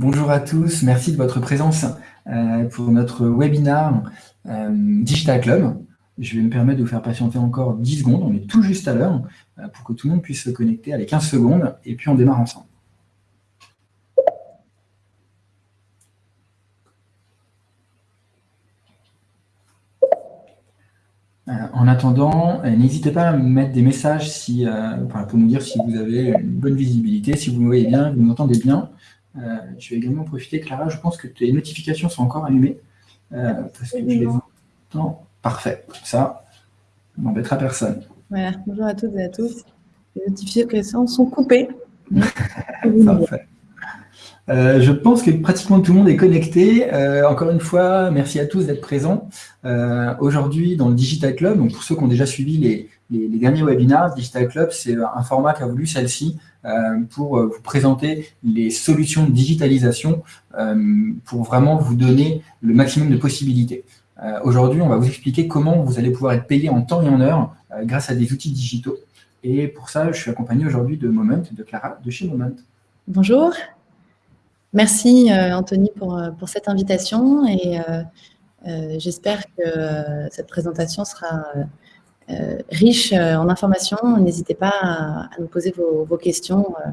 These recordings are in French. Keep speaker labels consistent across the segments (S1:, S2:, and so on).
S1: Bonjour à tous, merci de votre présence euh, pour notre webinaire euh, Digital Club. Je vais me permettre de vous faire patienter encore 10 secondes, on est tout juste à l'heure, euh, pour que tout le monde puisse se connecter. Allez, 15 secondes, et puis on démarre ensemble. En attendant, n'hésitez pas à me mettre des messages si, pour nous dire si vous avez une bonne visibilité, si vous me voyez bien, vous m'entendez bien. Euh, je vais également profiter, Clara, je pense que tes notifications sont encore allumées. Euh, parce que je les entends. Parfait. Ça, on n'embêtera personne.
S2: Voilà. Bonjour à toutes et à tous. Les notifications sont coupées.
S1: Parfait. Euh, je pense que pratiquement tout le monde est connecté. encore une fois, merci à tous d'être présents. Aujourd'hui, dans le Digital Club, donc pour ceux qui ont déjà suivi les, les, les derniers webinaires, Digital Club, c'est un format qu'a voulu celle-ci pour euh, vous présenter les solutions de digitalisation euh, pour vraiment vous donner le maximum de possibilités. Aujourd'hui, on va vous expliquer comment vous allez pouvoir être payé en temps et en heure grâce à des outils digitaux. Et pour ça, je suis accompagné aujourd'hui de Moment, de Clara, de chez Moment.
S2: Bonjour. Merci Anthony pour, cette invitation et j'espère que cette présentation sera euh, riche euh, en informations. N'hésitez pas à, nous poser vos, questions euh,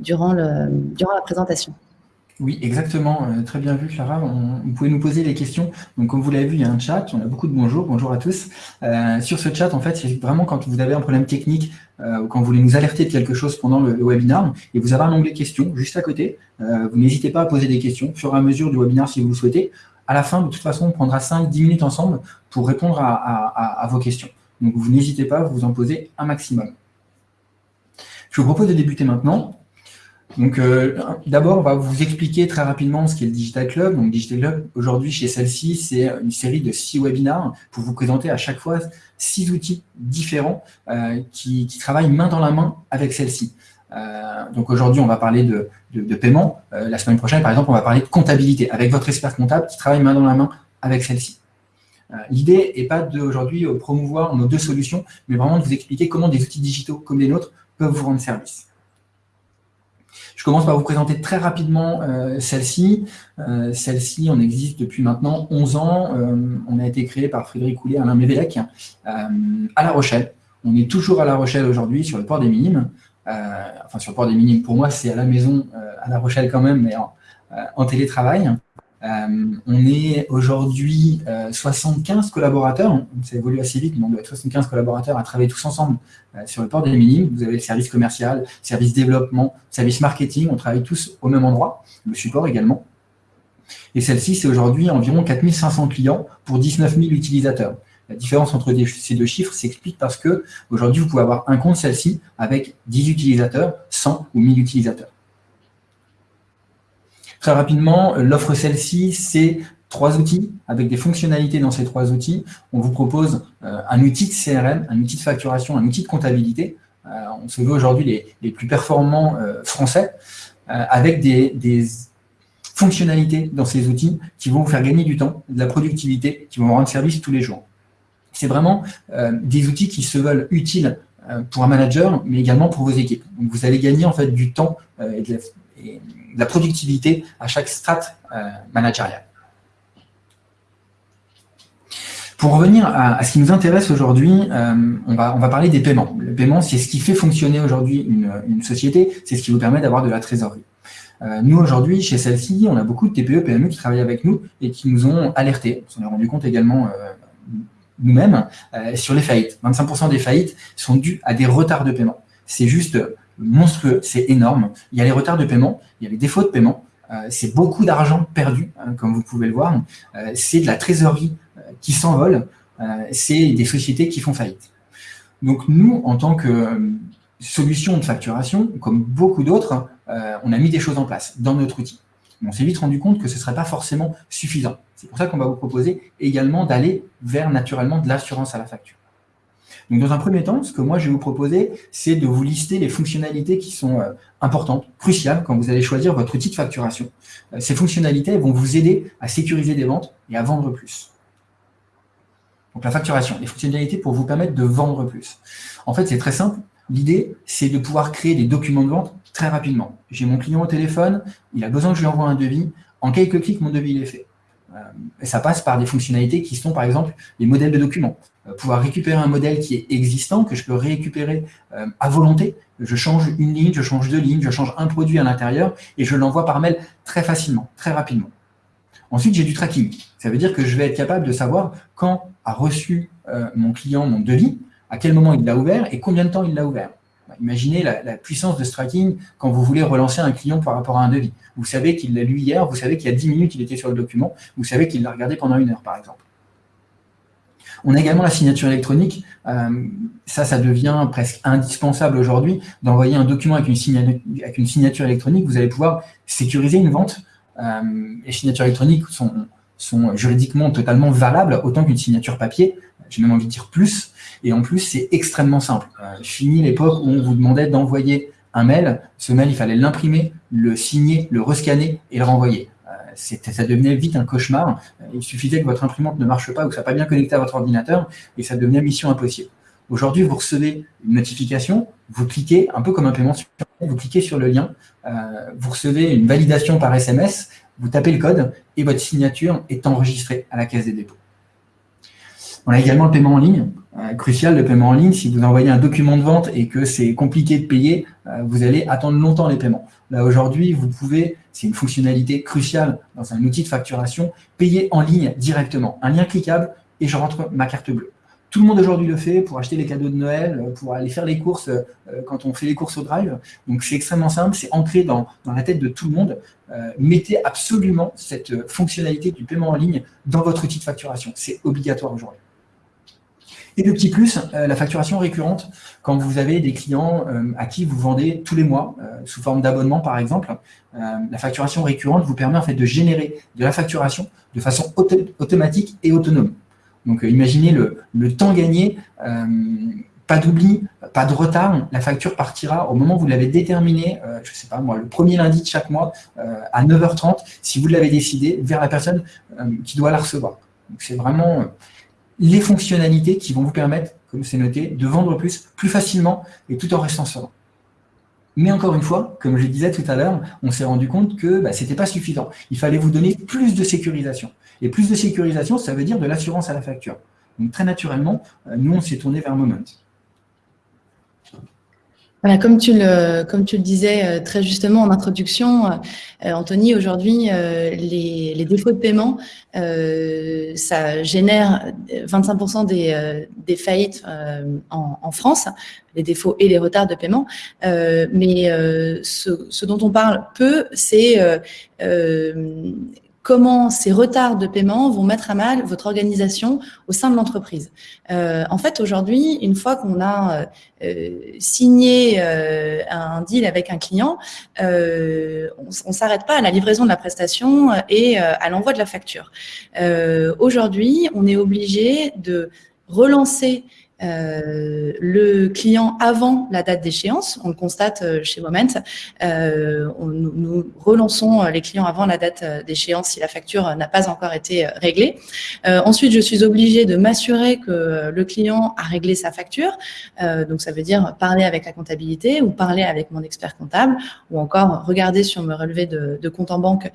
S2: durant, le, la présentation.
S1: Oui, exactement. très bien vu, Clara. vous pouvez nous poser les questions. Donc, comme vous l'avez vu, il y a un chat. On a beaucoup de bonjour. Bonjour à tous. sur ce chat, en fait, c'est vraiment quand vous avez un problème technique ou quand vous voulez nous alerter de quelque chose pendant le, webinaire et vous avez un onglet questions juste à côté. vous n'hésitez pas à poser des questions au fur et à mesure du webinaire si vous le souhaitez. À la fin, de toute façon, on prendra 5-10 minutes ensemble pour répondre à vos questions. Donc, vous n'hésitez pas vous en poser un maximum. Je vous propose de débuter maintenant. Donc, euh, d'abord, on va vous expliquer très rapidement ce qu'est le Digital Club. Donc, Digital Club, aujourd'hui, chez celle-ci, c'est une série de six webinaires pour vous présenter à chaque fois six outils différents euh, qui, travaillent main dans la main avec celle-ci. Euh, donc, aujourd'hui, on va parler de, de paiement. la semaine prochaine, par exemple, on va parler de comptabilité avec votre expert comptable qui travaille main dans la main avec celle-ci. Euh, l'idée n'est pas d'aujourd'hui euh, promouvoir nos deux solutions, mais vraiment de vous expliquer comment des outils digitaux comme les nôtres peuvent vous rendre service. Je commence par vous présenter très rapidement euh, celle-ci. celle-ci, on existe depuis maintenant 11 ans. on a été créé par Frédéric Coulet, Alain Mévélec, à La Rochelle. On est toujours à La Rochelle aujourd'hui, sur le port des Minimes. enfin, sur le port des Minimes, pour moi, c'est à la maison, à La Rochelle quand même, mais en télétravail. Euh, on est aujourd'hui 75 euh, collaborateurs, ça évolue assez vite, mais on doit être 75 collaborateurs à travailler tous ensemble euh, sur le port des minimes. Vous avez le service commercial, service développement, service marketing, on travaille tous au même endroit, le support également. Et celle-ci, c'est aujourd'hui environ 4500 clients pour 19 000 utilisateurs. La différence entre ces deux chiffres s'explique parce que aujourd'hui, vous pouvez avoir un compte celle-ci avec 10 utilisateurs, 100 ou 1000 utilisateurs. Très rapidement, l'offre celle-ci, c'est trois outils avec des fonctionnalités dans ces trois outils. On vous propose euh, un outil de CRM, un outil de facturation, un outil de comptabilité. Euh, on se veut aujourd'hui les, plus performants euh, français avec des, fonctionnalités dans ces outils qui vont vous faire gagner du temps, de la productivité, qui vont vous rendre service tous les jours. C'est vraiment des outils qui se veulent utiles pour un manager, mais également pour vos équipes. Donc, vous allez gagner en fait du temps et de la, de la productivité à chaque strate euh, managériale. Pour revenir à, ce qui nous intéresse aujourd'hui, euh, on, va, on va parler des paiements. Le paiement, c'est ce qui fait fonctionner aujourd'hui une, société, c'est ce qui vous permet d'avoir de la trésorerie. Euh, nous, aujourd'hui, chez celle-ci, on a beaucoup de TPE, PME qui travaillent avec nous et qui nous ont alertés. On s'en est rendu compte également nous-mêmes sur les faillites. 25% des faillites sont dues à des retards de paiement. C'est juste monstrueux, c'est énorme. Il y a les retards de paiement, il y a les défauts de paiement, euh, c'est beaucoup d'argent perdu, hein, comme vous pouvez le voir. Euh, c'est de la trésorerie euh, qui s'envole, c'est des sociétés qui font faillite. Donc nous, en tant que solution de facturation, comme beaucoup d'autres, on a mis des choses en place dans notre outil. on s'est vite rendu compte que ce ne serait pas forcément suffisant. C'est pour ça qu'on va vous proposer également d'aller vers naturellement de l'assurance à la facture. Donc, dans un premier temps, ce que moi, je vais vous proposer, c'est de vous lister les fonctionnalités qui sont euh, importantes, cruciales, quand vous allez choisir votre outil de facturation. Euh, ces fonctionnalités vont vous aider à sécuriser des ventes et à vendre plus. Donc, la facturation, les fonctionnalités pour vous permettre de vendre plus. En fait, c'est très simple. L'idée, c'est de pouvoir créer des documents de vente très rapidement. J'ai mon client au téléphone, il a besoin que je lui envoie un devis. En quelques clics, mon devis est fait. Euh, ça passe par des fonctionnalités qui sont, par exemple, les modèles de documents. Euh, pouvoir récupérer un modèle qui est existant, que je peux récupérer euh, à volonté. Je change une ligne, je change deux lignes, je change un produit à l'intérieur et je l'envoie par mail très facilement, très rapidement. Ensuite, j'ai du tracking. Ça veut dire que je vais être capable de savoir quand a reçu mon client mon devis, à quel moment il l'a ouvert et combien de temps il l'a ouvert. Imaginez la, puissance de ce tracking quand vous voulez relancer un client par rapport à un devis. Vous savez qu'il l'a lu hier, vous savez qu'il y a 10 minutes, il était sur le document, vous savez qu'il l'a regardé pendant une heure, par exemple. On a également la signature électronique. Euh, ça, ça devient presque indispensable aujourd'hui d'envoyer un document avec une, signature, électronique. Vous allez pouvoir sécuriser une vente. Euh, les signatures électroniques sont, sont juridiquement totalement valables, autant qu'une signature papier. J'ai même envie de dire plus. Et en plus, c'est extrêmement simple. Euh, fini l'époque où on vous demandait d'envoyer un mail. Ce mail, il fallait l'imprimer, le signer, le rescanner et le renvoyer. Euh, ça devenait vite un cauchemar. Euh, il suffisait que votre imprimante ne marche pas ou que ça soit pas bien connecté à votre ordinateur et ça devenait mission impossible. Aujourd'hui, vous recevez une notification, vous cliquez, un peu comme un paiement vous cliquez sur le lien, vous recevez une validation par SMS, vous tapez le code et votre signature est enregistrée à la caisse des dépôts. On a également le paiement en ligne. Euh, crucial, le paiement en ligne. Si vous envoyez un document de vente et que c'est compliqué de payer, euh, vous allez attendre longtemps les paiements. Là, aujourd'hui, vous pouvez, c'est une fonctionnalité cruciale dans un outil de facturation, payer en ligne directement. Un lien cliquable et je rentre ma carte bleue. Tout le monde aujourd'hui le fait pour acheter les cadeaux de Noël, pour aller faire les courses quand on fait les courses au drive. Donc c'est extrêmement simple, c'est ancré dans, dans, la tête de tout le monde. mettez absolument cette fonctionnalité du paiement en ligne dans votre outil de facturation. C'est obligatoire aujourd'hui. Et le petit plus, euh, la facturation récurrente, quand vous avez des clients euh, à qui vous vendez tous les mois, euh, sous forme d'abonnement par exemple, la facturation récurrente vous permet en fait de générer de la facturation de façon automatique et autonome. Donc imaginez le, le temps gagné, pas d'oubli, pas de retard, la facture partira au moment où vous l'avez déterminé, je ne sais pas moi, le premier lundi de chaque mois à 9h30, si vous l'avez décidé, vers la personne qui doit la recevoir. Donc c'est vraiment les fonctionnalités qui vont vous permettre, comme c'est noté, de vendre plus, plus facilement et tout en restant serein. Mais encore une fois, comme je le disais tout à l'heure, on s'est rendu compte que bah, ce n'était pas suffisant. Il fallait vous donner plus de sécurisation. Et plus de sécurisation, ça veut dire de l'assurance à la facture. Donc très naturellement, euh, nous, on s'est tourné vers Moment.
S2: Voilà, comme tu le, comme tu le disais euh, très justement en introduction, euh, Anthony, aujourd'hui, euh, les, les, défauts de paiement, ça génère 25% des, des faillites en, en, France, les défauts et les retards de paiement. mais ce, ce, dont on parle peu, c'est comment ces retards de paiement vont mettre à mal votre organisation au sein de l'entreprise. Euh, en fait, aujourd'hui, une fois qu'on a euh, signé euh, un deal avec un client, on ne s'arrête pas à la livraison de la prestation et à l'envoi de la facture. Aujourd'hui, on est obligé de relancer le client avant la date d'échéance. On le constate euh, chez Moment. Euh, nous, relançons les clients avant la date d'échéance si la facture n'a pas encore été réglée. ensuite, je suis obligée de m'assurer que le client a réglé sa facture. donc, ça veut dire parler avec la comptabilité ou parler avec mon expert comptable ou encore regarder sur me relevé de, de compte en banque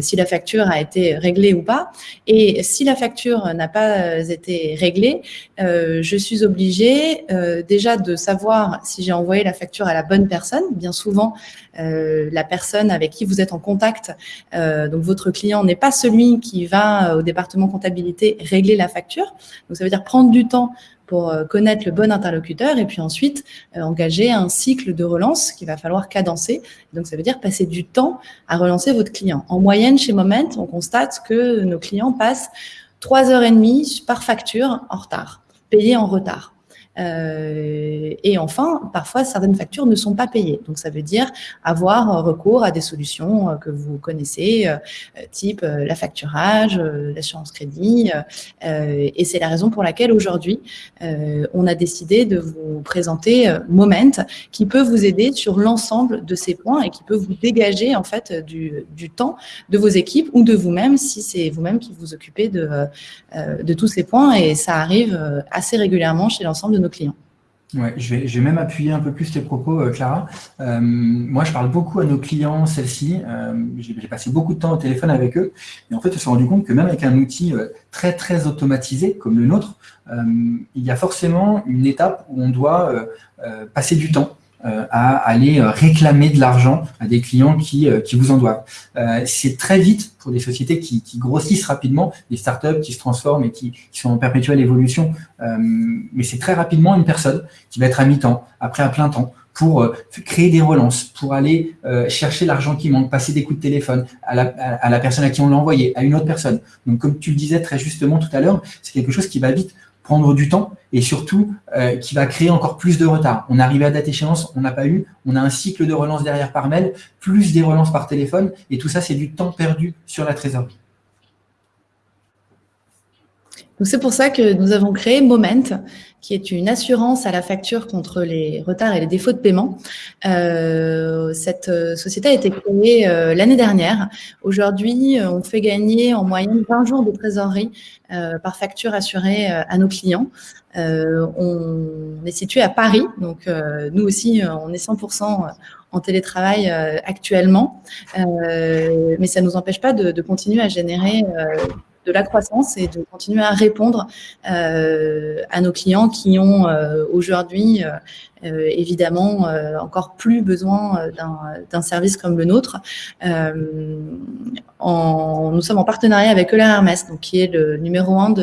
S2: si la facture a été réglée ou pas. Et si la facture n'a pas été réglée, je suis suis obligée euh, déjà de savoir si j'ai envoyé la facture à la bonne personne. Bien souvent, euh, la personne avec qui vous êtes en contact, euh, donc votre client n'est pas celui qui va au département comptabilité régler la facture. Donc ça veut dire prendre du temps pour connaître le bon interlocuteur et puis ensuite engager un cycle de relance qu'il va falloir cadencer. Donc ça veut dire passer du temps à relancer votre client. En moyenne, chez Moment, on constate que nos clients passent trois heures et demie par facture en retard payés en retard. Euh, et enfin, parfois, certaines factures ne sont pas payées. Donc, ça veut dire avoir recours à des solutions euh, que vous connaissez, euh, type la facturage, l'assurance crédit. et c'est la raison pour laquelle aujourd'hui, on a décidé de vous présenter Moment, qui peut vous aider sur l'ensemble de ces points et qui peut vous dégager en fait du, temps de vos équipes ou de vous-même si c'est vous-même qui vous occupez de tous ces points. Et ça arrive assez régulièrement chez l'ensemble de nos clients.
S1: Ouais, je vais, même appuyer un peu plus tes propos, euh, Clara. Euh, moi, je parle beaucoup à nos clients, celles-ci. Euh, J'ai passé beaucoup de temps au téléphone avec eux. Et en fait, je me suis rendu compte que même avec un outil très, très automatisé comme le nôtre, il y a forcément une étape où on doit passer du temps. Euh, à aller euh, réclamer de l'argent à des clients qui, euh, qui vous en doivent. c'est très vite pour des sociétés qui, qui, grossissent rapidement, des startups qui se transforment et qui, qui sont en perpétuelle évolution. mais c'est très rapidement une personne qui va être à mi-temps, après à plein temps, pour créer des relances, pour aller chercher l'argent qui manque, passer des coups de téléphone à la, à la personne à qui on l'a envoyé, à une autre personne. Donc, comme tu le disais très justement tout à l'heure, c'est quelque chose qui va vite prendre du temps et surtout euh, qui va créer encore plus de retard. On arrive à date échéance, on n'a pas eu, on a un cycle de relance derrière par mail, plus des relances par téléphone, et tout ça, c'est du temps perdu sur la trésorerie.
S2: C'est pour ça que nous avons créé Moment, qui est une assurance à la facture contre les retards et les défauts de paiement. Euh, cette euh, société a été créée euh, l'année dernière. Aujourd'hui, euh, on fait gagner en moyenne 20 jours de trésorerie euh, par facture assurée à nos clients. on est situé à Paris, donc nous aussi, on est 100% en télétravail actuellement, mais ça ne nous empêche pas de, de continuer à générer de la croissance et de continuer à répondre euh, à nos clients qui ont euh, aujourd'hui euh, évidemment encore plus besoin d'un service comme le nôtre. Nous sommes en partenariat avec Euler Hermès, donc, qui est le numéro un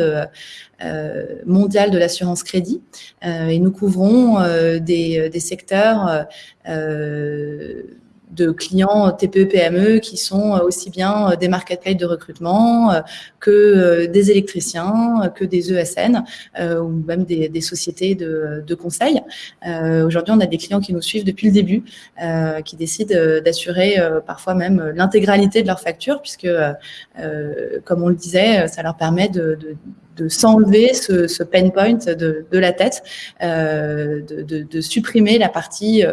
S2: mondial de l'assurance crédit. et nous couvrons des, secteurs de clients TPE-PME qui sont euh, aussi bien euh, des marketplaces de recrutement euh, que des électriciens, que des ESN ou même des, sociétés de, conseil. Aujourd'hui, on a des clients qui nous suivent depuis le début, qui décident d'assurer parfois même l'intégralité de leur facture, puisque, comme on le disait, ça leur permet de s'enlever ce, ce, pain point de, de la tête, euh, de, de, de, supprimer la partie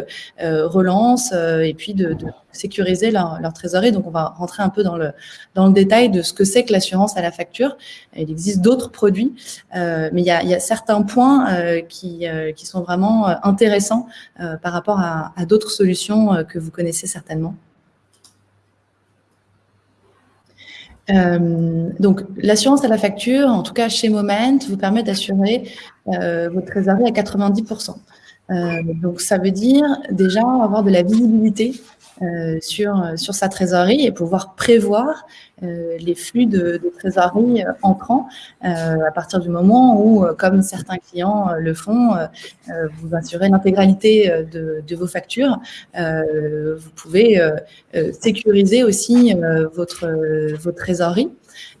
S2: euh, relance euh, et puis de, sécuriser leur, leur, trésorerie. Donc, on va rentrer un peu dans le, dans le détail de ce que c'est que l'assurance à la facture. Il existe d'autres produits, euh, mais il y, a, il y, a, certains points euh, qui, qui sont vraiment intéressants par rapport à, à d'autres solutions que vous connaissez certainement. Euh, donc, l'assurance à la facture, en tout cas chez Moment, vous permet d'assurer euh, votre trésorerie à 90%. Euh, donc, ça veut dire déjà avoir de la visibilité euh, sur, sur sa trésorerie et pouvoir prévoir euh, les flux de, de trésorerie euh, entrants à partir du moment où, comme certains clients le font, vous assurez l'intégralité de, de, vos factures. vous pouvez sécuriser aussi votre, votre trésorerie.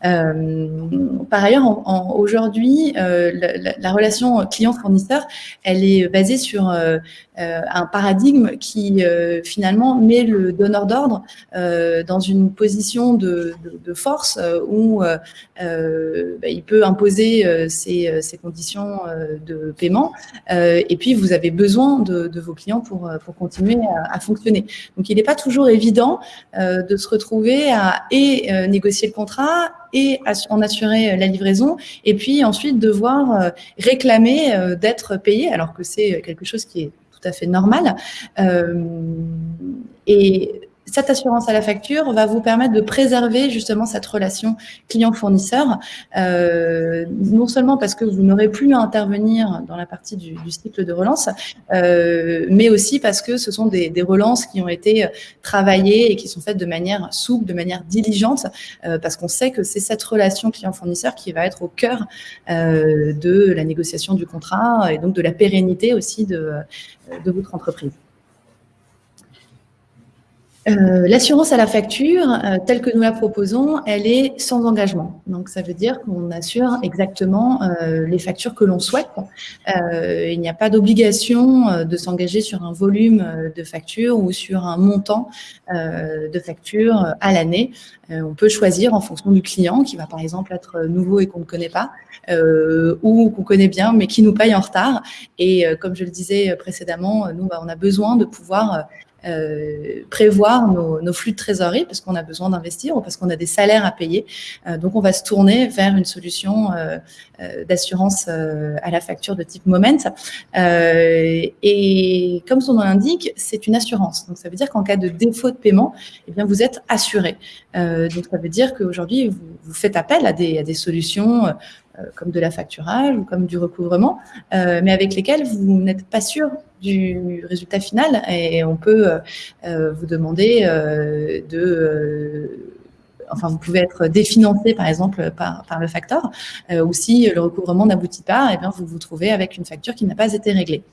S2: Euh, par ailleurs, aujourd'hui, euh, la, la, relation client-fournisseur, elle est basée sur euh, un paradigme qui finalement met le donneur d'ordre dans une position de, force où bah, il peut imposer ses, conditions de paiement et puis vous avez besoin de, vos clients pour, pour continuer à, à, fonctionner. Donc, il n'est pas toujours évident de se retrouver à et négocier le contrat et en assurer la livraison, et puis ensuite devoir euh, réclamer euh, d'être payé, alors que c'est quelque chose qui est tout à fait normal. Euh, cette assurance à la facture va vous permettre de préserver justement cette relation client-fournisseur, euh, non seulement parce que vous n'aurez plus à intervenir dans la partie du, cycle de relance, euh, mais aussi parce que ce sont des, relances qui ont été travaillées et qui sont faites de manière souple, de manière diligente, euh, parce qu'on sait que c'est cette relation client-fournisseur qui va être au cœur de la négociation du contrat et donc de la pérennité aussi de votre entreprise. Euh, L'assurance à la facture, euh, telle que nous la proposons, elle est sans engagement. Donc, ça veut dire qu'on assure exactement euh, les factures que l'on souhaite. Il n'y a pas d'obligation de s'engager sur un volume de factures ou sur un montant de factures à l'année. on peut choisir en fonction du client, qui va par exemple être nouveau et qu'on ne connaît pas, ou qu'on connaît bien mais qui nous paye en retard. Et comme je le disais précédemment, nous, bah, on a besoin de pouvoir prévoir nos, flux de trésorerie parce qu'on a besoin d'investir ou parce qu'on a des salaires à payer. donc, on va se tourner vers une solution d'assurance à la facture de type Moment. et comme son nom l'indique, c'est une assurance. Donc, ça veut dire qu'en cas de défaut de paiement, eh bien, vous êtes assuré. donc, ça veut dire qu'aujourd'hui, vous, faites appel à des, solutions euh, comme de la facturage ou comme du recouvrement, euh, mais avec lesquels vous n'êtes pas sûr du résultat final et on peut euh, vous demander de enfin, vous pouvez être définancé, par exemple, par, le facteur, ou si le recouvrement n'aboutit pas, eh bien, vous vous trouvez avec une facture qui n'a pas été réglée.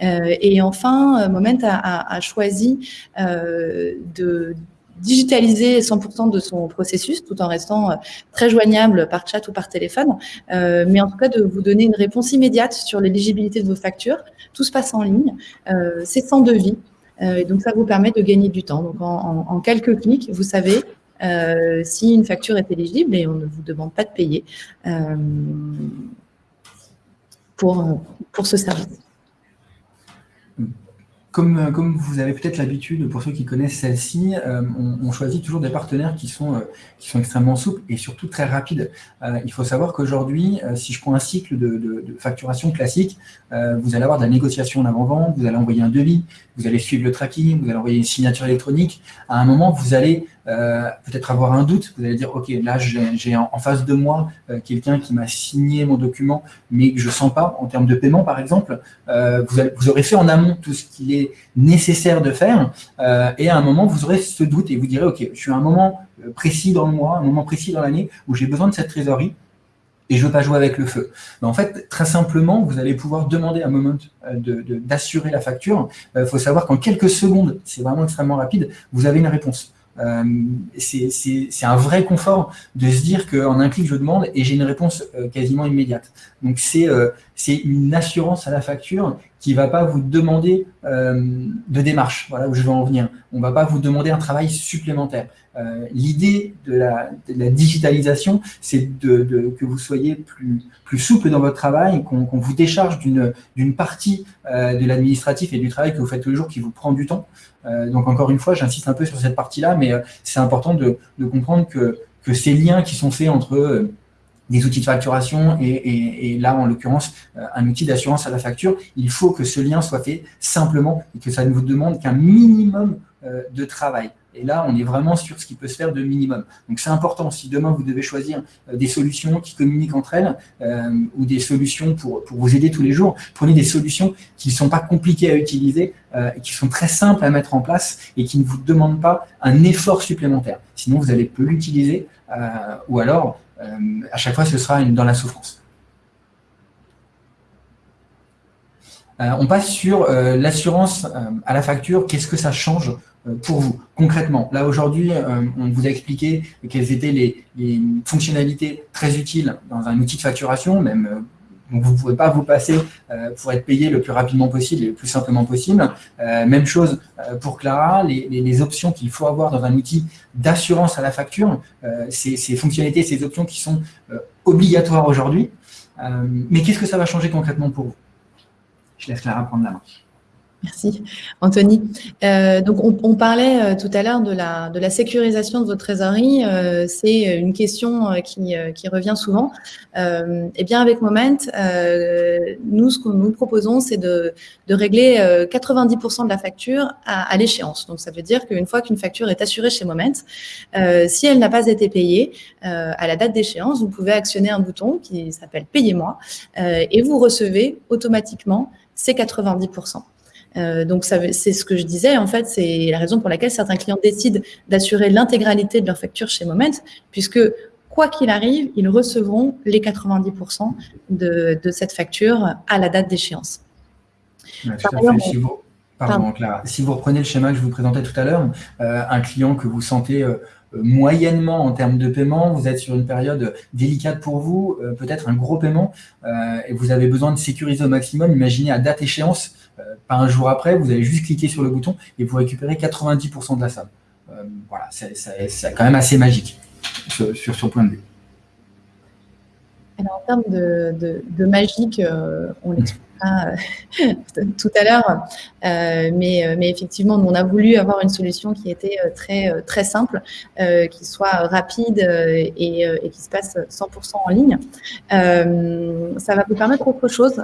S2: et enfin, Moment a choisi de digitaliser 100% de son processus tout en restant euh, très joignable par chat ou par téléphone, euh, mais en tout cas de vous donner une réponse immédiate sur l'éligibilité de vos factures. Tout se passe en ligne, euh, c'est sans devis, et donc ça vous permet de gagner du temps. Donc en, quelques clics, vous savez si une facture est éligible et on ne vous demande pas de payer pour, pour ce service.
S1: Comme, comme, vous avez peut-être l'habitude, pour ceux qui connaissent celle-ci, euh, on, choisit toujours des partenaires qui sont, euh, qui sont extrêmement souples et surtout très rapides. Euh, il faut savoir qu'aujourd'hui, si je prends un cycle de, de, de facturation classique, vous allez avoir de la négociation en avant-vente, vous allez envoyer un devis, vous allez suivre le tracking, vous allez envoyer une signature électronique. À un moment, vous allez euh, peut-être avoir un doute, vous allez dire, OK, là, j'ai en, face de moi euh, quelqu'un qui m'a signé mon document, mais je ne sens pas en termes de paiement, par exemple. Euh, vous, aurez fait en amont tout ce qu'il est nécessaire de faire, et à un moment, vous aurez ce doute et vous direz, OK, je suis à un moment précis dans le mois, un moment précis dans l'année où j'ai besoin de cette trésorerie, et je ne veux pas jouer avec le feu. Mais en fait, très simplement, vous allez pouvoir demander à un moment d'assurer la facture. Il faut savoir qu'en quelques secondes, c'est vraiment extrêmement rapide, vous avez une réponse. Euh, c'est un vrai confort de se dire qu'en un clic, je demande et j'ai une réponse euh, quasiment immédiate. Donc, c'est euh, une assurance à la facture qui ne va pas vous demander de démarche, voilà où je veux en venir. On ne va pas vous demander un travail supplémentaire. L'idée de la, digitalisation, c'est de, que vous soyez plus, plus souple dans votre travail, qu'on vous décharge d'une partie de l'administratif et du travail que vous faites tous les jours qui vous prend du temps. Euh, donc encore une fois, j'insiste un peu sur cette partie-là, mais euh, c'est important de, comprendre que, ces liens qui sont faits entre euh, des outils de facturation et, là, en l'occurrence, un outil d'assurance à la facture, il faut que ce lien soit fait simplement et que ça ne vous demande qu'un minimum de travail. Et là, on est vraiment sur ce qui peut se faire de minimum. Donc c'est important, si demain vous devez choisir euh, des solutions qui communiquent entre elles euh, ou des solutions pour, pour vous aider tous les jours, prenez des solutions qui ne sont pas compliquées à utiliser, euh, qui sont très simples à mettre en place et qui ne vous demandent pas un effort supplémentaire. Sinon, vous allez peu l'utiliser ou alors, à chaque fois, ce sera dans la souffrance. on passe sur l'assurance à la facture. Qu'est-ce que ça change euh, pour vous, concrètement? Là, aujourd'hui, euh, on vous a expliqué quelles étaient les, fonctionnalités très utiles dans un outil de facturation, même euh, donc vous ne pouvez pas vous passer pour être payé le plus rapidement possible et le plus simplement possible. même chose pour Clara, les, options qu'il faut avoir dans un outil d'assurance à la facture, ces, ces, fonctionnalités, ces options qui sont obligatoires aujourd'hui. mais qu'est-ce que ça va changer concrètement pour vous? Je laisse Clara prendre la main.
S2: Merci, Anthony. Euh, donc, on, parlait euh, tout à l'heure de la, sécurisation de votre trésorerie. Euh, c'est une question qui, qui, revient souvent. eh bien, avec Moment, nous, ce que nous proposons, c'est de, de, régler 90% de la facture à, à l'échéance. Donc, ça veut dire qu'une fois qu'une facture est assurée chez Moment, si elle n'a pas été payée à la date d'échéance, vous pouvez actionner un bouton qui s'appelle « Payez-moi » et vous recevez automatiquement ces 90%. Euh, donc, c'est ce que je disais. En fait, c'est la raison pour laquelle certains clients décident d'assurer l'intégralité de leur facture chez Moment, puisque quoi qu'il arrive, ils recevront les 90% de, cette facture à la date d'échéance.
S1: si, vous, si vous reprenez le schéma que je vous présentais tout à l'heure, euh, un client que vous sentez euh, moyennement en termes de paiement, vous êtes sur une période délicate pour vous, peut-être un gros paiement, et vous avez besoin de sécuriser au maximum, imaginez à date échéance, pas un jour après, vous allez juste cliquer sur le bouton et vous récupérez 90% de la somme. Euh, voilà, c'est quand même assez magique sur, ce point de vue.
S2: Alors, en termes de, magique, euh, on l'explique expliquera tout à l'heure. mais, mais effectivement, on a voulu avoir une solution qui était très, simple, qui soit rapide et, qui se passe 100% en ligne. ça va vous permettre autre chose,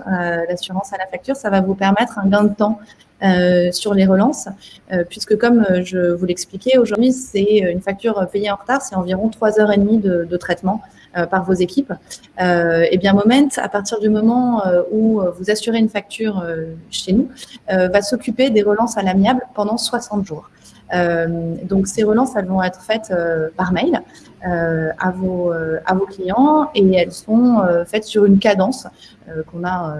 S2: l'assurance à la facture, ça va vous permettre un gain de temps euh, sur les relances, euh, puisque comme euh, je vous l'expliquais, aujourd'hui, c'est une facture payée en retard, c'est environ 3 heures et demie de, de traitement par vos équipes. et eh bien Moment, à partir du moment où vous assurez une facture chez nous, va s'occuper des relances à l'amiable pendant 60 jours. donc ces relances, elles vont être faites par mail. Euh, à, vos, euh, à vos clients et elles sont euh, faites sur une cadence qu'on a,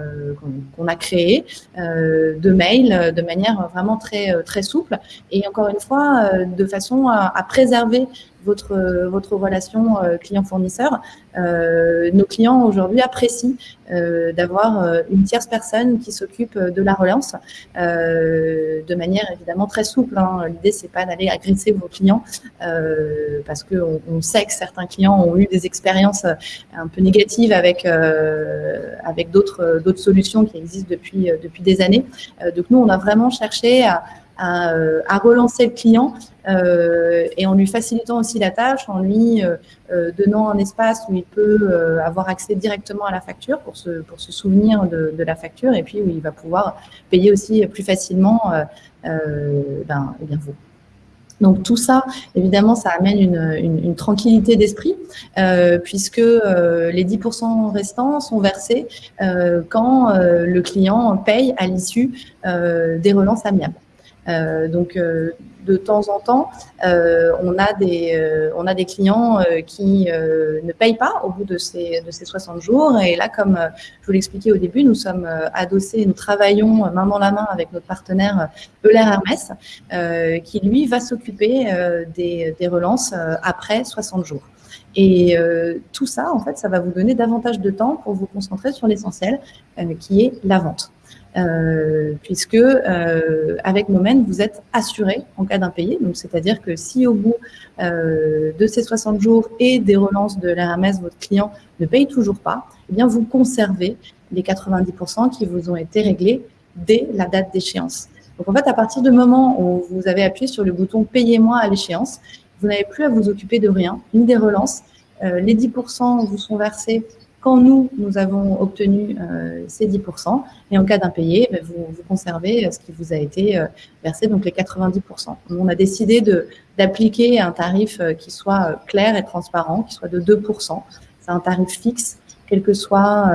S2: a créée de mail de manière vraiment très, très souple et encore une fois de façon à préserver votre, votre relation euh, client-fournisseur. Euh, nos clients aujourd'hui apprécient euh, d'avoir une tierce personne qui s'occupe de la relance de manière évidemment très souple. Hein. L'idée, c'est pas d'aller agresser vos clients parce qu'on on sait que certains clients ont eu des expériences un peu négatives avec, avec d'autres solutions qui existent depuis, depuis des années. donc nous, on a vraiment cherché à, à, à, relancer le client euh, et en lui facilitant aussi la tâche, en lui euh, euh, donnant un espace où il peut avoir accès directement à la facture pour se, pour se souvenir de, de, la facture et puis où il va pouvoir payer aussi plus facilement ben, eh bien vous. Donc tout ça, évidemment, ça amène une, une, une tranquillité d'esprit, euh, puisque euh, les 10% restants sont versés euh, quand le client paye à l'issue des relances amiables. Donc de temps en temps, euh, on, a des, euh, on a des clients euh, qui ne payent pas au bout de ces, de ces 60 jours. Et là, comme je vous l'expliquais au début, nous sommes adossés, nous travaillons main dans la main avec notre partenaire Euler Hermès, qui lui va s'occuper des, des, relances après 60 jours. Et tout ça, en fait, ça va vous donner davantage de temps pour vous concentrer sur l'essentiel, qui est la vente. Euh, puisque euh, avec Moment, vous êtes assuré en cas d'impayé. Donc, c'est-à-dire que si au bout euh, de ces 60 jours et des relances de l'RMS, votre client ne paye toujours pas, eh bien, vous conservez les 90% qui vous ont été réglés dès la date d'échéance. Donc, en fait, à partir du moment où vous avez appuyé sur le bouton « Payez-moi à l'échéance », vous n'avez plus à vous occuper de rien, ni des relances. les 10% vous sont versés quand nous, nous avons obtenu euh, ces 10%, et en cas d'impayé, ben, vous, vous, conservez euh, ce qui vous a été euh, versé, donc les 90%. On a décidé d'appliquer un tarif qui soit clair et transparent, qui soit de 2%. C'est un tarif fixe, quel que soit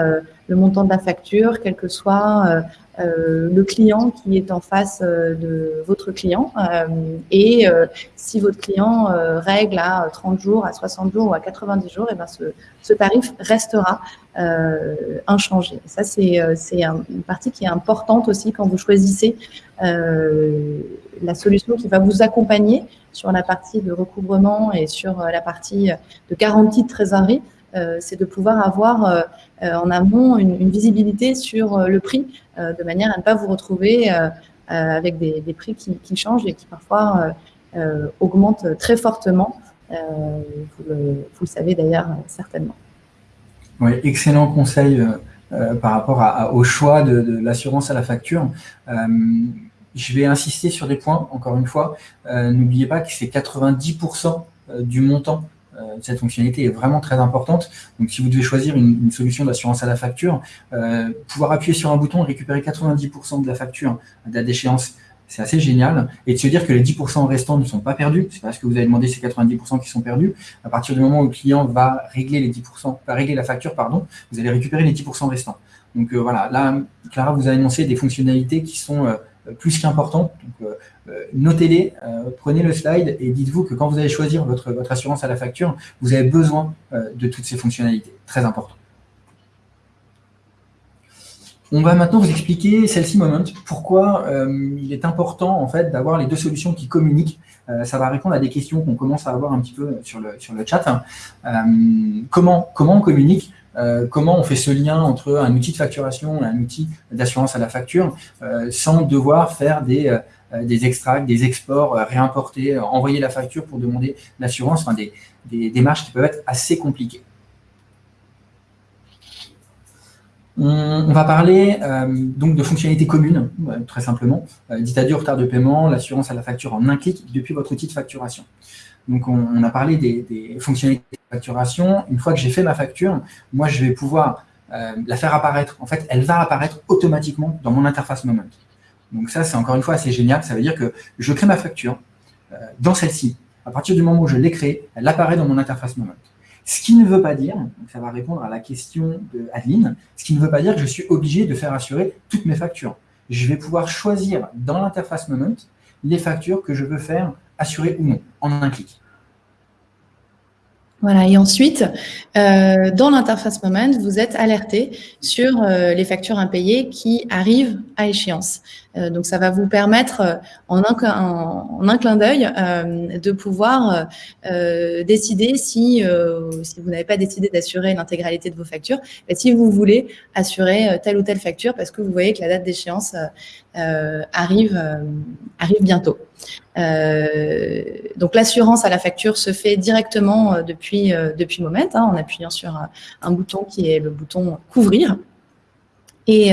S2: le montant de la facture, quel que soit euh, le client qui est en face euh, de votre client. Euh, et si votre client règle à 30 jours, à 60 jours ou à 90 jours, et ben ce, tarif restera inchangé. ça, c'est une partie qui est importante aussi quand vous choisissez la solution qui va vous accompagner sur la partie de recouvrement et sur la partie de garantie de trésorerie. Euh, c'est de pouvoir avoir euh, euh, en amont une, visibilité sur le prix, de manière à ne pas vous retrouver avec des, prix qui, changent et qui parfois augmentent très fortement. Vous le, savez d'ailleurs certainement.
S1: Oui, excellent conseil par rapport au choix de, l'assurance à la facture. je vais insister sur des points, encore une fois. N'oubliez pas que c'est 90% du montant cette fonctionnalité est vraiment très importante. Donc, si vous devez choisir une, solution d'assurance à la facture, euh, pouvoir appuyer sur un bouton et récupérer 90% de la facture date d'échéance, c'est assez génial. Et de se dire que les 10% restants ne sont pas perdus, c'est parce que vous avez demandé ces 90% qui sont perdus. À partir du moment où le client va régler les 10%, va régler la facture, pardon, vous allez récupérer les 10% restants. Donc euh, voilà, là, Clara vous a énoncé des fonctionnalités qui sont plus qu'importantes. Euh, notez-les, euh, prenez le slide et dites-vous que quand vous allez choisir votre, votre assurance à la facture, vous avez besoin euh, de toutes ces fonctionnalités. Très important. On va maintenant vous expliquer celle-ci Moment, pourquoi il est important en fait d'avoir les deux solutions qui communiquent. ça va répondre à des questions qu'on commence à avoir un petit peu sur le, sur le chat. comment, comment on communique comment on fait ce lien entre un outil de facturation et un outil d'assurance à la facture sans devoir faire des, euh, extracts, des exports, euh, réimporter, euh, envoyer la facture pour demander l'assurance, enfin des, démarches qui peuvent être assez compliquées. On, va parler donc de fonctionnalités communes, très simplement. Dit-à-dire retard de paiement, l'assurance à la facture en un clic depuis votre outil de facturation. Donc, on, a parlé des, fonctionnalités de facturation. Une fois que j'ai fait ma facture, moi, je vais pouvoir la faire apparaître. En fait, elle va apparaître automatiquement dans mon interface Moment. Donc ça, c'est encore une fois assez génial. Ça veut dire que je crée ma facture dans celle-ci. À partir du moment où je l'ai créée, elle apparaît dans mon interface Moment. Ce qui ne veut pas dire, ça va répondre à la question de Adeline, ce qui ne veut pas dire que je suis obligé de faire assurer toutes mes factures. Je vais pouvoir choisir dans l'interface Moment les factures que je veux faire assurer ou non, en un clic.
S2: Voilà, et ensuite, euh, dans l'interface Moment, vous êtes alerté sur euh, les factures impayées qui arrivent à échéance. Euh, donc, ça va vous permettre, en un, un clin d'œil, de pouvoir décider si, vous n'avez pas décidé d'assurer l'intégralité de vos factures, si vous voulez assurer telle ou telle facture parce que vous voyez que la date d'échéance arrive, arrive bientôt. Euh, donc l'assurance à la facture se fait directement euh, depuis, euh, Moment, hein, en appuyant sur un, bouton qui est le bouton couvrir. Et,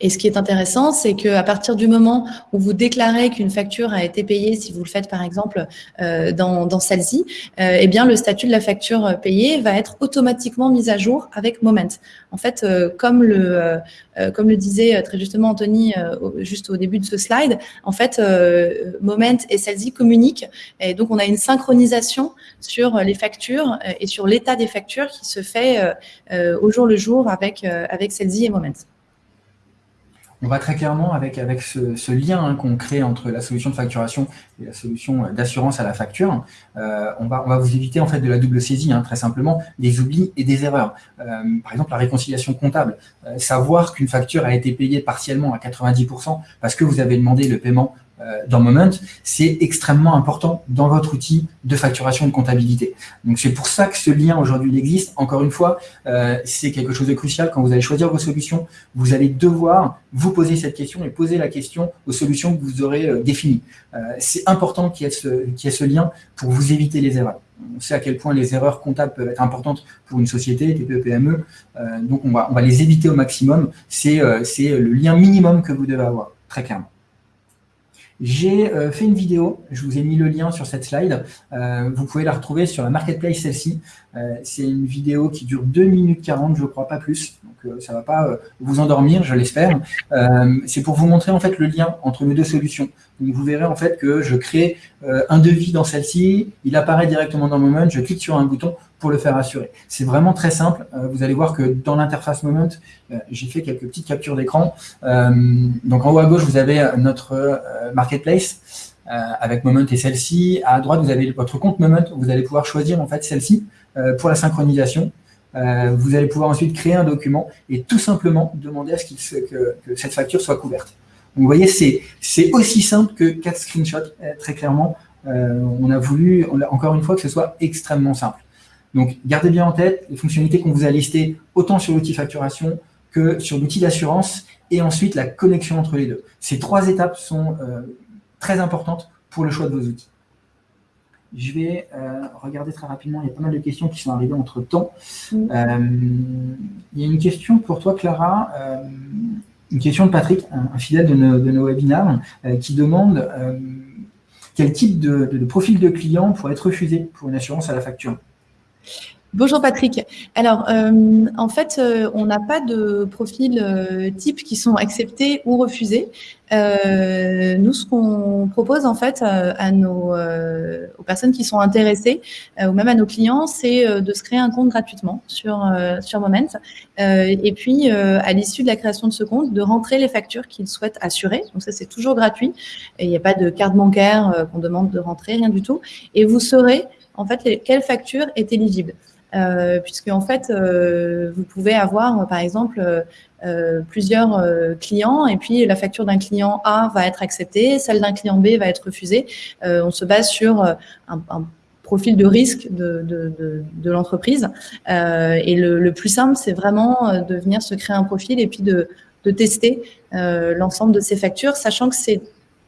S2: et, ce qui est intéressant, c'est qu'à partir du moment où vous déclarez qu'une facture a été payée, si vous le faites par exemple dans, dans celle-ci, eh bien le statut de la facture payée va être automatiquement mis à jour avec Moment. En fait, comme le, euh, comme le disait euh, très justement Anthony euh, juste au début de ce slide, en fait, Moment et Celsi communiquent. Et donc on a une synchronisation sur les factures et sur l'état des factures qui se fait au jour le jour avec, avec Celsi et Moment
S1: on va très clairement avec, avec ce, lien hein, qu'on crée entre la solution de facturation et la solution d'assurance à la facture. Euh, on, va, on va vous éviter en fait de la double saisie, hein, très simplement, des oublis et des erreurs. Euh, par exemple, la réconciliation comptable. Euh, savoir qu'une facture a été payée partiellement à 90% parce que vous avez demandé le paiement euh, dans Moment, c'est extrêmement important dans votre outil de facturation de comptabilité. Donc c'est pour ça que ce lien aujourd'hui existe. Encore une fois, euh, c'est quelque chose de crucial. Quand vous allez choisir vos solutions, vous allez devoir vous poser cette question et poser la question aux solutions que vous aurez euh, définies. c'est important qu'il y, y, ait ce lien pour vous éviter les erreurs. On sait à quel point les erreurs comptables peuvent être importantes pour une société, TPE, PME. donc on va, on va les éviter au maximum. C'est le lien minimum que vous devez avoir, très clairement. J'ai euh, fait une vidéo, je vous ai mis le lien sur cette slide. Euh, vous pouvez la retrouver sur la marketplace celle-ci. Euh, c'est une vidéo qui dure 2 minutes 40, je crois pas plus. Donc ça ne va pas vous endormir, je l'espère. c'est pour vous montrer en fait le lien entre mes deux solutions. Donc vous verrez en fait que je crée un devis dans celle-ci, il apparaît directement dans Moment, je clique sur un bouton pour le faire assurer. C'est vraiment très simple. vous allez voir que dans l'interface Moment, j'ai fait quelques petites captures d'écran. donc en haut à gauche, vous avez notre marketplace avec Moment et celle-ci. À droite, vous avez votre compte Moment. Vous allez pouvoir choisir en fait celle-ci euh, pour la synchronisation. Euh, vous allez pouvoir ensuite créer un document et tout simplement demander à ce que, cette facture soit couverte. vous voyez, c'est aussi simple que quatre screenshots, euh, très clairement. on a voulu, encore une fois, que ce soit extrêmement simple. Donc, gardez bien en tête les fonctionnalités qu'on vous a listées, autant sur l'outil facturation que sur l'outil d'assurance, et ensuite la connexion entre les deux. Ces trois étapes sont très importantes pour le choix de vos outils. Je vais euh, regarder très rapidement, il y a pas mal de questions qui sont arrivées entre-temps. Euh, il y a une question pour toi, Clara, euh, une question de Patrick, un, fidèle de nos, webinars, qui demande quel type de, profil de client pourrait être refusé pour une assurance à la facture?
S2: Bonjour Patrick. Alors, euh, en fait, euh, on n'a pas de profil euh, type qui sont acceptés ou refusés. nous, ce qu'on propose en fait à nos, aux personnes qui sont intéressées ou même à nos clients, c'est de se créer un compte gratuitement sur, sur Moment. et puis, à l'issue de la création de ce compte, de rentrer les factures qu'ils souhaitent assurer. Donc ça, c'est toujours gratuit. il n'y a pas de carte bancaire qu'on demande de rentrer, rien du tout. Et vous saurez en fait quelle facture est éligible. Euh, puisque en fait, euh, vous pouvez avoir, par exemple, euh, plusieurs clients et puis la facture d'un client A va être acceptée, celle d'un client B va être refusée. on se base sur un, profil de risque de, l'entreprise. et le, plus simple, c'est vraiment de venir se créer un profil et puis de, tester l'ensemble de ces factures, sachant que c'est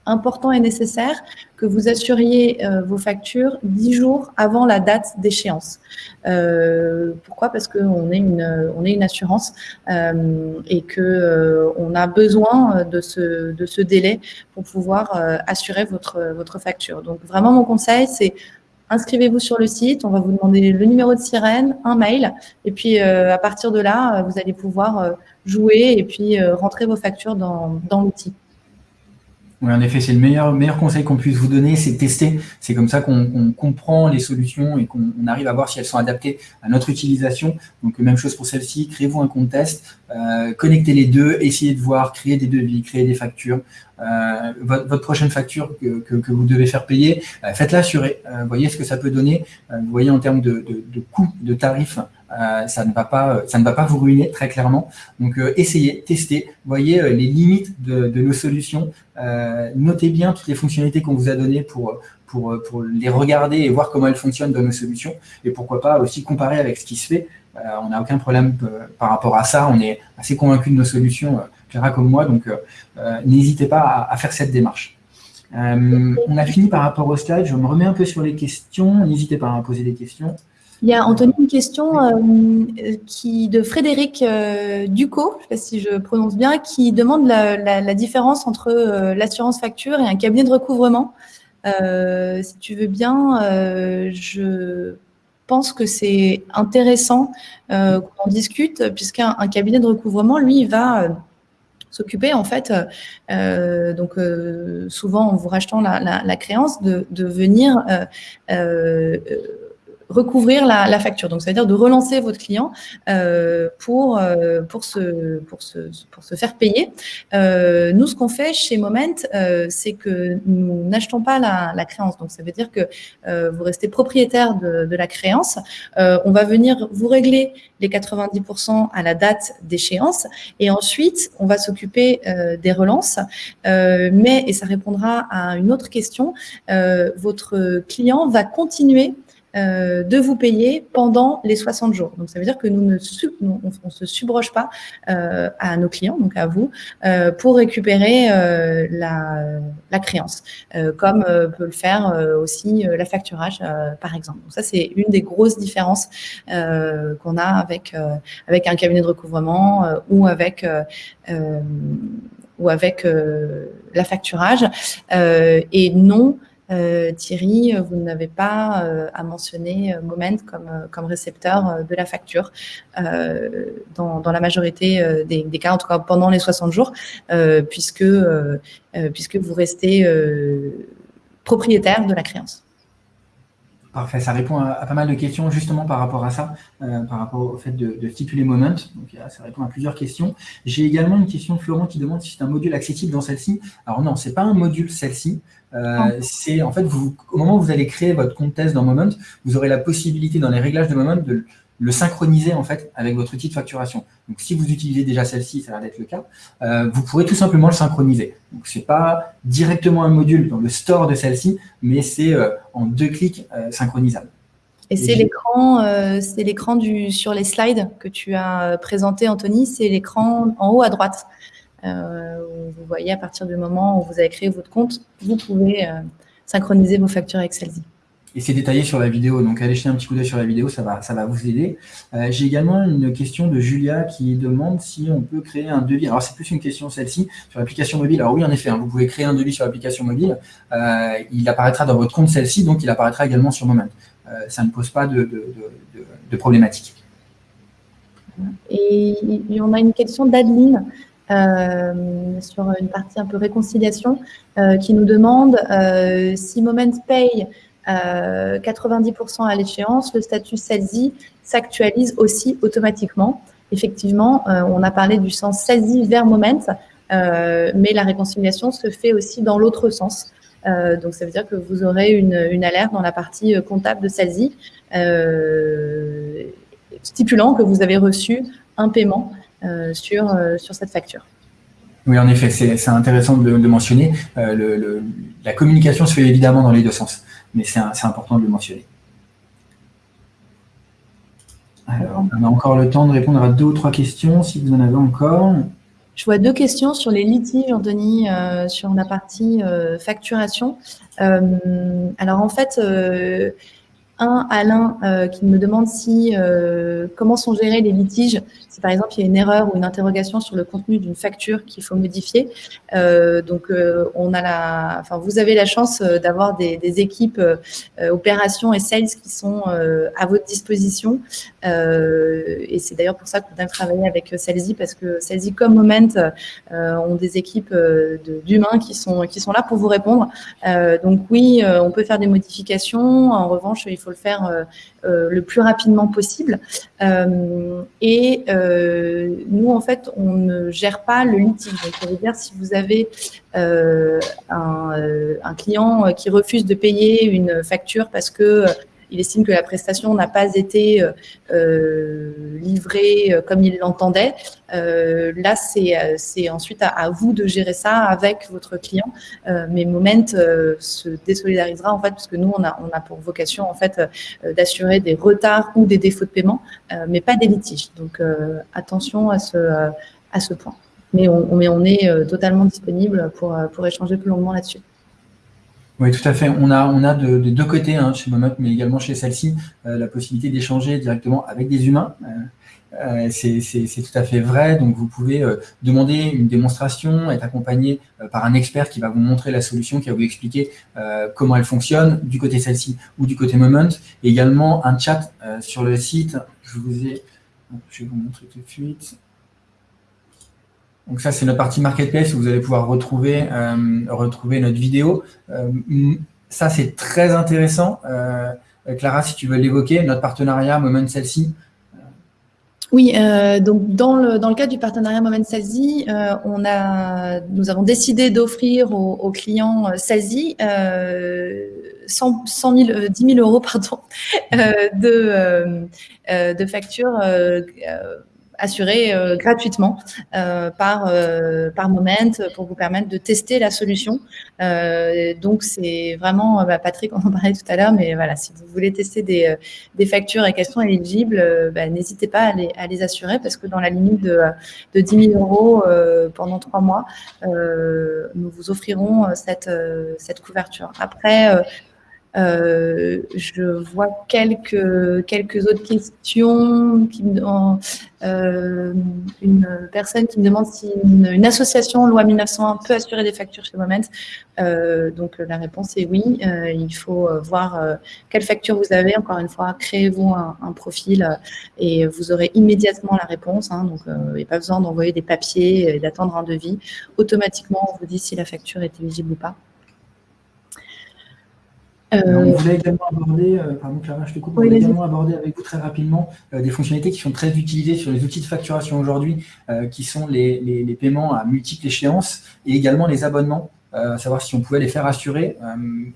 S2: important et nécessaire que vous assuriez euh, vos factures dix jours avant la date d'échéance. Euh, pourquoi? Parce qu'on est une, est une assurance euh, et que on a besoin de ce, de ce délai pour pouvoir assurer votre, votre facture. Donc vraiment, mon conseil, c'est inscrivez-vous sur le site, on va vous demander le numéro de sirène, un mail, et puis à partir de là, vous allez pouvoir jouer et puis rentrer vos factures dans, dans l'outil.
S1: Oui, en effet, c'est le meilleur, meilleur conseil qu'on puisse vous donner, c'est tester. C'est comme ça qu'on comprend les solutions et qu'on arrive à voir si elles sont adaptées à notre utilisation. Donc, même chose pour celle-ci, créez-vous un compte test, euh, connectez les deux, essayez de voir, créer des devis, créer des factures. Euh, votre, prochaine facture que, vous devez faire payer, euh, faites-la assurer. Voyez ce que ça peut donner. vous voyez en termes de, de, de coûts, de tarifs, euh, ça ne va pas, ça ne va pas vous ruiner très clairement. Donc euh, essayez, testez, voyez euh, les limites de, de nos solutions. notez bien toutes les fonctionnalités qu'on vous a données pour, pour, pour les regarder et voir comment elles fonctionnent dans nos solutions. Et pourquoi pas aussi comparer avec ce qui se fait. on n'a aucun problème par rapport à ça. On est assez convaincu de nos solutions, Clara comme moi. Donc n'hésitez pas à, à, faire cette démarche. on a fini par rapport au slide. Je me remets un peu sur les questions. N'hésitez pas à poser des questions.
S2: Il y a Anthony une question euh, qui, de Frédéric euh, Ducot, je ne sais pas si je prononce bien, qui demande la, différence entre euh, l'assurance facture et un cabinet de recouvrement. si tu veux bien, je pense que c'est intéressant qu'on discute, puisqu'un cabinet de recouvrement, lui, va s'occuper en fait, donc souvent en vous rachetant la, créance, de, de venir recouvrir la, facture. Donc, ça veut dire de relancer votre client euh, pour, euh, pour, se, pour, se, pour se faire payer. Euh, nous, ce qu'on fait chez Moment, c'est que nous n'achetons pas la, créance. Donc, ça veut dire que vous restez propriétaire de, de la créance. on va venir vous régler les 90% à la date d'échéance et ensuite, on va s'occuper des relances. mais, et ça répondra à une autre question, votre client va continuer euh, de vous payer pendant les 60 jours. Donc, ça veut dire que nous ne se subroge pas euh, à nos clients, donc à vous, euh, pour récupérer la, créance, comme peut le faire aussi la facturage, par exemple. Donc, ça, c'est une des grosses différences qu'on a avec, avec un cabinet de recouvrement ou avec ou avec la facturage. et non, Thierry, vous n'avez pas euh, à mentionner euh, Moment comme, comme récepteur de la facture dans, la majorité des, cas, en tout cas pendant les 60 jours, puisque, puisque vous restez propriétaire de la créance.
S1: Parfait, ça répond à, pas mal de questions justement par rapport à ça, par rapport au fait de, stipuler Moment. Donc ça répond à plusieurs questions. J'ai également une question de Florent qui demande si c'est un module accessible dans celle-ci. Alors non, c'est pas un module celle-ci. Euh, c'est en fait, vous, au moment où vous allez créer votre compte test dans Moment, vous aurez la possibilité dans les réglages de Moment de le synchroniser en fait avec votre outil de facturation. Donc si vous utilisez déjà celle-ci, ça va être le cas, euh, vous pourrez tout simplement le synchroniser. Donc c'est pas directement un module dans le store de celle-ci, mais c'est euh, en deux clics synchronisable.
S2: Et c'est l'écran, c'est l'écran du sur les slides que tu as présenté, Anthony. C'est l'écran en haut à droite. Euh, vous voyez à partir du moment où vous avez créé votre compte, vous pouvez euh, synchroniser vos factures avec celle-ci.
S1: Et c'est détaillé sur la vidéo, donc allez jeter un petit coup d'œil sur la vidéo, ça va, ça va vous aider. Euh, j'ai également une question de Julia qui demande si on peut créer un devis. Alors c'est plus une question celle-ci, sur l'application mobile. Alors oui, en effet, hein, vous pouvez créer un devis sur l'application mobile. il apparaîtra dans votre compte celle-ci, donc il apparaîtra également sur Moment. ça ne pose pas de, de, de problématique.
S2: Et on a une question d'Adeline sur une partie un peu réconciliation, euh, qui nous demande euh, si Moment paye 90% à l'échéance, le statut SASI s'actualise aussi automatiquement. Effectivement, on a parlé du sens SASI vers Moment, mais la réconciliation se fait aussi dans l'autre sens. donc, ça veut dire que vous aurez une, alerte dans la partie comptable de SASI stipulant que vous avez reçu un paiement euh, sur, euh, sur cette facture.
S1: Oui, en effet, c'est intéressant de le mentionner. Euh, le, la communication se fait évidemment dans les deux sens, mais c'est important de le mentionner. Alors, on a encore le temps de répondre à deux ou trois questions, si vous en avez encore.
S2: Je vois deux questions sur les litiges, Anthony, sur la partie facturation. alors en fait, un, Alain, euh, qui me demande si euh, comment sont gérés les litiges. Si par exemple il y a une erreur ou une interrogation sur le contenu d'une facture qu'il faut modifier. Euh, donc on a la, enfin vous avez la chance d'avoir des, équipes opérations et sales qui sont à votre disposition. et c'est d'ailleurs pour ça qu'on aime travailler avec Salesy parce que Salesy comme Moment ont des équipes d'humains qui sont qui sont là pour vous répondre. donc oui, on peut faire des modifications. En revanche, il faut le faire euh, euh, le plus rapidement possible. Euh, et nous, en fait, on ne gère pas le litige. Donc, ça dire si vous avez un, client qui refuse de payer une facture parce que il estime que la prestation n'a pas été euh, euh, livrée euh, comme il l'entendait. là, c'est ensuite à, vous de gérer ça avec votre client. mais Moment se désolidarisera en fait, parce que nous, on a, on a pour vocation en fait d'assurer des retards ou des défauts de paiement, mais pas des litiges. Donc, attention à ce, à ce point. Mais on, mais on est totalement disponible pour, pour échanger plus longuement là-dessus.
S1: Oui, tout à fait. On a, on a de, deux côtés, hein, chez Momot, mais également chez celle-ci, euh, la possibilité d'échanger directement avec des humains. Euh, euh, c'est tout à fait vrai. Donc, vous pouvez demander une démonstration, être accompagné par un expert qui va vous montrer la solution, qui va vous expliquer comment elle fonctionne, du côté celle-ci ou du côté Moment. Également un chat sur le site. Je vous ai... Je vais vous montrer tout de suite. Donc ça, c'est notre partie marketplace où vous allez pouvoir retrouver, euh, retrouver notre vidéo. Euh, ça, c'est très intéressant. Euh, Clara, si tu veux l'évoquer, notre partenariat Moment Celle-ci.
S2: Oui, donc dans le, dans le cadre du partenariat Moment Salesy, on a, nous avons décidé d'offrir aux, clients 100, 100 000, 10 000 euros pardon, de, de factures assuré euh, gratuitement euh, par, euh, par Moment pour vous permettre de tester la solution. donc, c'est vraiment, bah, Patrick, on en parlait tout à l'heure, mais voilà, si vous voulez tester des, des factures et qu'elles sont éligibles, bah, n'hésitez pas à les, à les, assurer parce que dans la limite de, de 10 000 euros pendant trois mois, nous vous offrirons cette, cette couverture. Après, euh, je vois quelques, quelques autres questions. Qui euh, une personne qui me demande si une, association loi 1901 peut assurer des factures chez Moment. Euh, donc la réponse est oui. Euh, il faut voir quelle facture vous avez. Encore une fois, créez-vous un, profil et vous aurez immédiatement la réponse. Hein. donc il n'y a pas besoin d'envoyer des papiers et d'attendre un devis. Automatiquement, on vous dit si la facture est éligible ou pas.
S1: Euh, on voulait également aborder, euh, pardon Clara, je te coupe, on voulait également aborder avec vous très rapidement euh, des fonctionnalités qui sont très utilisées sur les outils de facturation aujourd'hui, qui sont les, les, paiements à multiples échéances et également les abonnements. savoir si on pouvait les faire assurer.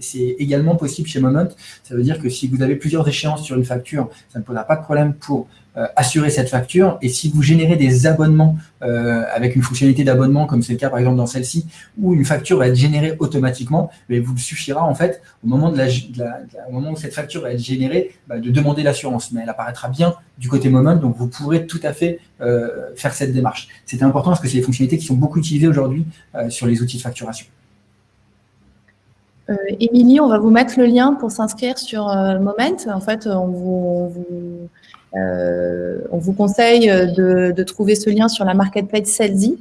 S1: c'est également possible chez Moment. Ça veut dire que si vous avez plusieurs échéances sur une facture, ça ne posera pas de problème pour euh, assurer cette facture. Et si vous générez des abonnements euh, avec une fonctionnalité d'abonnement, comme c'est le cas par exemple dans celle-ci, où une facture va être générée automatiquement, mais vous suffira en fait, au moment, de la, moment où cette facture va être générée, bah, de demander l'assurance. Mais elle apparaîtra bien du côté Moment, donc vous pourrez tout à fait euh, faire cette démarche. C'est important parce que c'est des fonctionnalités qui sont beaucoup utilisées aujourd'hui sur les outils de facturation.
S2: Émilie, on va vous mettre le lien pour s'inscrire sur Moment. En fait, on vous, euh, on vous conseille de, trouver ce lien sur la marketplace Salesy.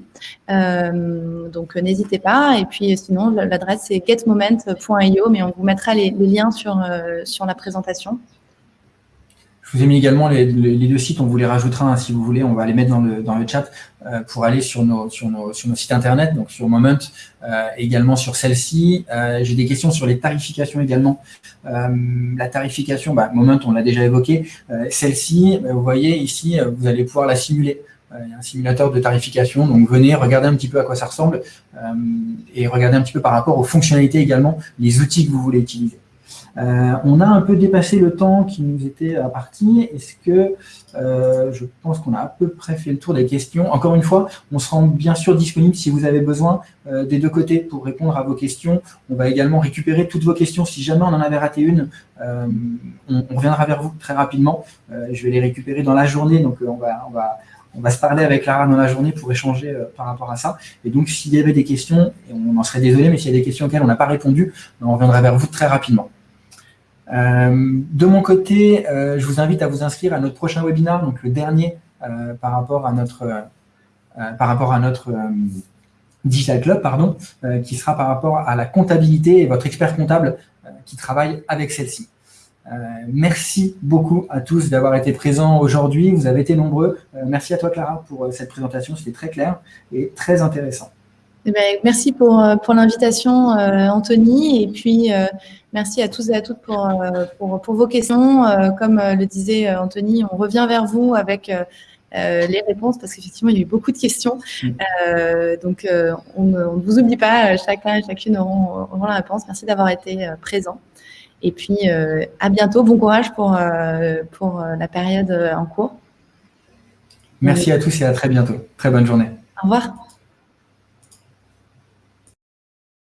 S2: Euh, donc, n'hésitez pas. Et puis, sinon, l'adresse c'est getmoment.io, mais on vous mettra les, liens sur, euh, sur la présentation.
S1: Je vous ai mis également les, deux sites, on vous les rajoutera hein, si vous voulez, on va les mettre dans le, dans le chat euh, pour aller sur nos, sur, nos, sur nos sites internet, donc sur Moment, euh, également sur celle-ci. Euh, j'ai des questions sur les tarifications également. la tarification, bah, Moment, on l'a déjà évoqué. Celle-ci, bah, vous voyez ici, vous allez pouvoir la simuler. Il y a un simulateur de tarification, donc venez regarder un petit peu à quoi ça ressemble et regardez un petit peu par rapport aux fonctionnalités également, les outils que vous voulez utiliser. Euh, on a un peu dépassé le temps qui nous était parti. Est-ce que euh, je pense qu'on a à peu près fait le tour des questions Encore une fois, on se rend bien sûr disponible si vous avez besoin euh, des deux côtés pour répondre à vos questions. On va également récupérer toutes vos questions. Si jamais on en avait raté une, on, reviendra vers vous très rapidement. je vais les récupérer dans la journée, donc on va, on on se parler avec Lara dans la journée pour échanger par rapport à ça. Et donc, s'il y avait des questions, on en serait désolé, mais s'il y a des questions auxquelles on n'a pas répondu, on reviendra vers vous très rapidement. De mon côté, je vous invite à vous inscrire à notre prochain webinaire, donc le dernier par rapport à notre, par rapport à notre Digital Club, pardon, qui sera par rapport à la comptabilité et votre expert comptable qui travaille avec celle-ci. Euh, merci beaucoup à tous d'avoir été présents aujourd'hui. Vous avez été nombreux. Euh, merci à toi, Clara, pour euh, cette présentation. C'était très clair et très intéressant.
S2: Eh ben, merci pour, pour l'invitation, Anthony. Et puis, merci à tous et à toutes pour, pour, pour vos questions. comme le disait Anthony, on revient vers vous avec les réponses parce qu'effectivement, il y a eu beaucoup de questions. Mm. donc, on, ne vous oublie pas. Chacun et chacune auront, auront la réponse. Merci d'avoir été présent. Et puis, euh, à bientôt. Bon courage pour, euh, pour euh, la période en cours.
S1: Merci à tous et à très bientôt. Très bonne journée.
S2: Au revoir.